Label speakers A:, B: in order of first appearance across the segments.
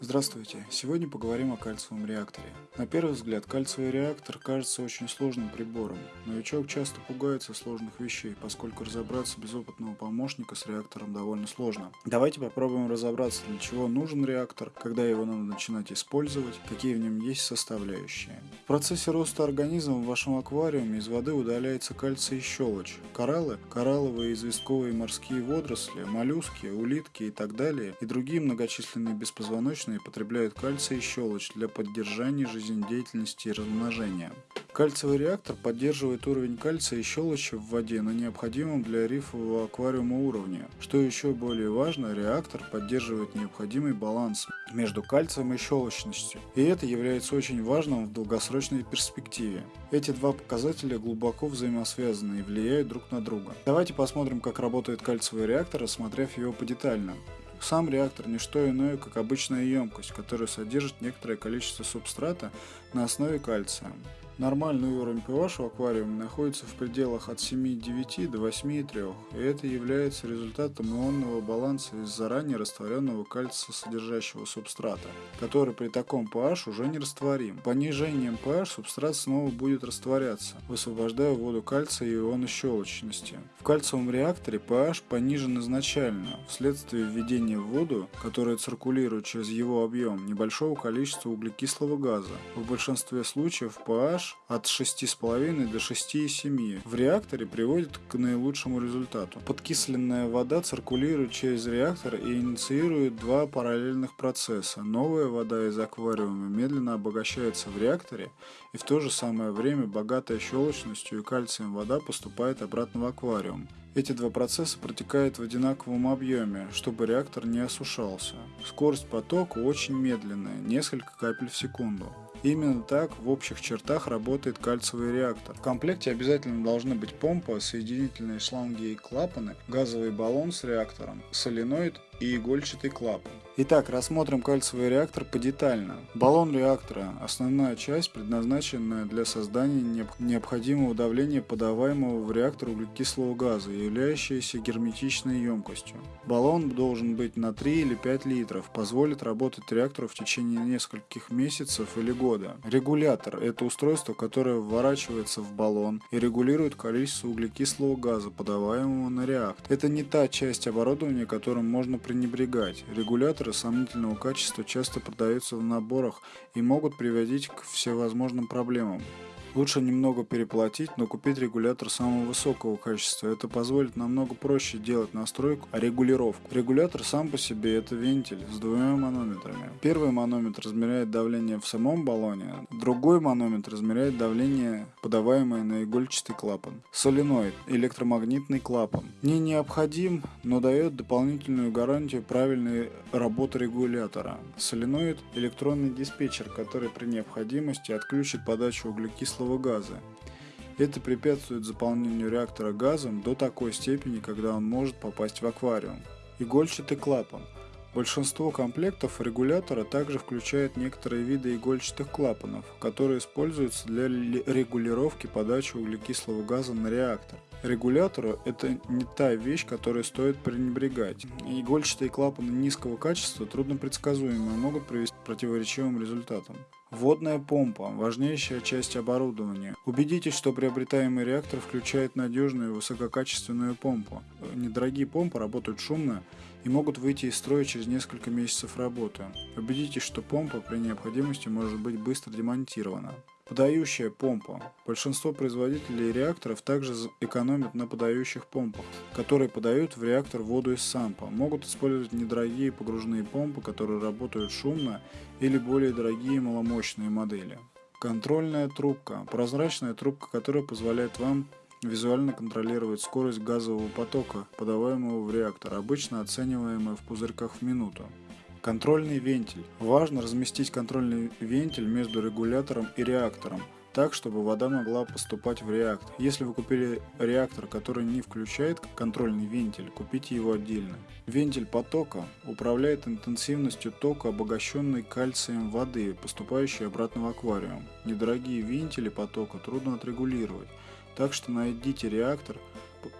A: Здравствуйте! Сегодня поговорим о кальциевом реакторе. На первый взгляд, кальциевый реактор кажется очень сложным прибором. Новичок часто пугается сложных вещей, поскольку разобраться без опытного помощника с реактором довольно сложно. Давайте попробуем разобраться, для чего нужен реактор, когда его надо начинать использовать, какие в нем есть составляющие. В процессе роста организма в вашем аквариуме из воды удаляется кальций и щелочь. Кораллы, коралловые, известковые морские водоросли, моллюски, улитки и так далее, и другие многочисленные беспозвоночные животные потребляют кальций и щелочь для поддержания жизнедеятельности и размножения. Кальциевый реактор поддерживает уровень кальция и щелочи в воде на необходимом для рифового аквариума уровне. Что еще более важно, реактор поддерживает необходимый баланс между кальцием и щелочностью, и это является очень важным в долгосрочной перспективе. Эти два показателя глубоко взаимосвязаны и влияют друг на друга. Давайте посмотрим, как работает кальциевый реактор, рассмотрев его подетально. Сам реактор не что иное, как обычная емкость, которая содержит некоторое количество субстрата на основе кальция. Нормальный уровень pH в аквариуме находится в пределах от 7,9 до 8,3, и это является результатом ионного баланса из заранее растворенного кальция содержащего субстрата, который при таком pH уже не растворим. Понижением pH субстрат снова будет растворяться, высвобождая воду кальция и ионы щелочности. В кальциевом реакторе pH понижен изначально, вследствие введения в воду, которая циркулирует через его объем, небольшого количества углекислого газа. В большинстве случаев pH pH от 6,5 до 6,7 в реакторе приводит к наилучшему результату. Подкисленная вода циркулирует через реактор и инициирует два параллельных процесса. Новая вода из аквариума медленно обогащается в реакторе, и в то же самое время богатая щелочностью и кальцием вода поступает обратно в аквариум. Эти два процесса протекают в одинаковом объеме, чтобы реактор не осушался. Скорость потока очень медленная, несколько капель в секунду. Именно так в общих чертах работает кальциевый реактор. В комплекте обязательно должны быть помпа, соединительные шланги и клапаны, газовый баллон с реактором, соленоид и игольчатый клапан. Итак, рассмотрим кальциевый реактор подетально. Баллон реактора – основная часть, предназначенная для создания необходимого давления подаваемого в реактор углекислого газа, являющаяся герметичной емкостью. Баллон должен быть на 3 или 5 литров, позволит работать реактору в течение нескольких месяцев или года. Регулятор – это устройство, которое вворачивается в баллон и регулирует количество углекислого газа, подаваемого на реактор. Это не та часть оборудования, которым можно пренебрегать. Регуляторы сомнительного качества часто продаются в наборах и могут приводить к всевозможным проблемам. Лучше немного переплатить, но купить регулятор самого высокого качества. Это позволит намного проще делать настройку, а регулировку. Регулятор сам по себе это вентиль с двумя манометрами. Первый манометр измеряет давление в самом баллоне, другой манометр измеряет давление, подаваемое на игольчатый клапан. Соленоид – электромагнитный клапан. Не необходим, но дает дополнительную гарантию правильной работы регулятора. Соленоид – электронный диспетчер, который при необходимости отключит подачу углекислого углекислого газа. Это препятствует заполнению реактора газом до такой степени, когда он может попасть в аквариум. Игольчатый клапан. Большинство комплектов регулятора также включает некоторые виды игольчатых клапанов, которые используются для регулировки подачи углекислого газа на реактор. Регулятору это не та вещь, которой стоит пренебрегать. Игольчатые клапаны низкого качества трудно предсказуемы и могут привести к противоречивым результатам. Водная помпа – важнейшая часть оборудования. Убедитесь, что приобретаемый реактор включает надежную и высококачественную помпу. Недорогие помпы работают шумно и могут выйти из строя через несколько месяцев работы. Убедитесь, что помпа при необходимости может быть быстро демонтирована. Подающая помпа. Большинство производителей реакторов также экономят на подающих помпах, которые подают в реактор воду из сампа. Могут использовать недорогие погружные помпы, которые работают шумно, или более дорогие маломощные модели. Контрольная трубка. Прозрачная трубка, которая позволяет вам визуально контролировать скорость газового потока, подаваемого в реактор, обычно оцениваемая в пузырьках в минуту. Контрольный вентиль. Важно разместить контрольный вентиль между регулятором и реактором, так, чтобы вода могла поступать в реактор. Если вы купили реактор, который не включает контрольный вентиль, купите его отдельно. Вентиль потока управляет интенсивностью тока, обогащенной кальцием воды, поступающей обратно в аквариум. Недорогие вентили потока трудно отрегулировать, так что найдите реактор,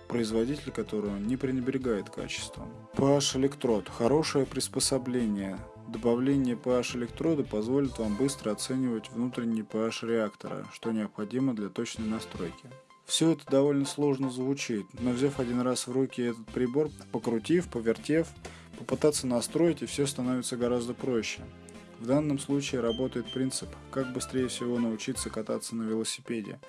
A: производитель которого не пренебрегает качеством. PH электрод – хорошее приспособление Добавление pH электрода позволит вам быстро оценивать внутренний pH реактора, что необходимо для точной настройки. Все это довольно сложно звучит, но взяв один раз в руки этот прибор, покрутив, повертев, попытаться настроить и все становится гораздо проще. В данном случае работает принцип, как быстрее всего научиться кататься на велосипеде.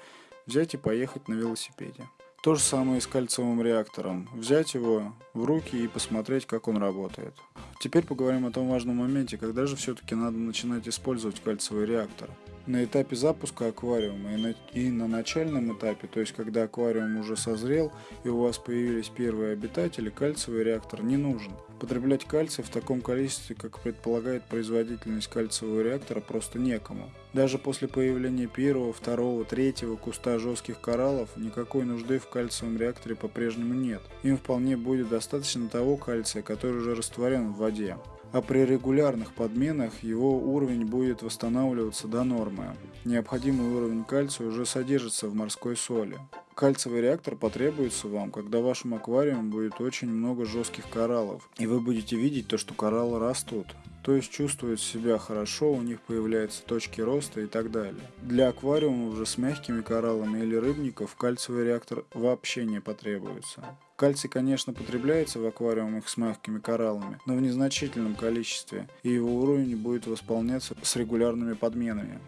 A: Взять и поехать на велосипеде. То же самое и с кальциевым реактором. Взять его в руки и посмотреть, как он работает. Теперь поговорим о том важном моменте, когда же все-таки надо начинать использовать кальциевый реактор на этапе запуска аквариума и на, и на начальном этапе, то есть когда аквариум уже созрел и у вас появились первые обитатели, кальциевый реактор не нужен. Потреблять кальций в таком количестве, как предполагает производительность кальциевого реактора, просто некому. Даже после появления первого, второго, третьего куста жестких кораллов никакой нужды в кальциевом реакторе по-прежнему нет. Им вполне будет достаточно того кальция, который уже растворен в воде а при регулярных подменах его уровень будет восстанавливаться до нормы. Необходимый уровень кальция уже содержится в морской соли. Кальциевый реактор потребуется вам, когда в вашем аквариуме будет очень много жестких кораллов, и вы будете видеть то, что кораллы растут то есть чувствуют себя хорошо, у них появляются точки роста и так далее. Для аквариумов же с мягкими кораллами или рыбников кальциевый реактор вообще не потребуется. Кальций, конечно, потребляется в аквариумах с мягкими кораллами, но в незначительном количестве, и его уровень будет восполняться с регулярными подменами.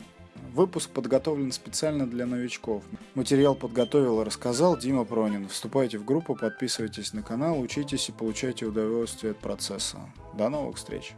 A: Выпуск подготовлен специально для новичков. Материал подготовил и рассказал Дима Пронин. Вступайте в группу, подписывайтесь на канал, учитесь и получайте удовольствие от процесса. До новых встреч!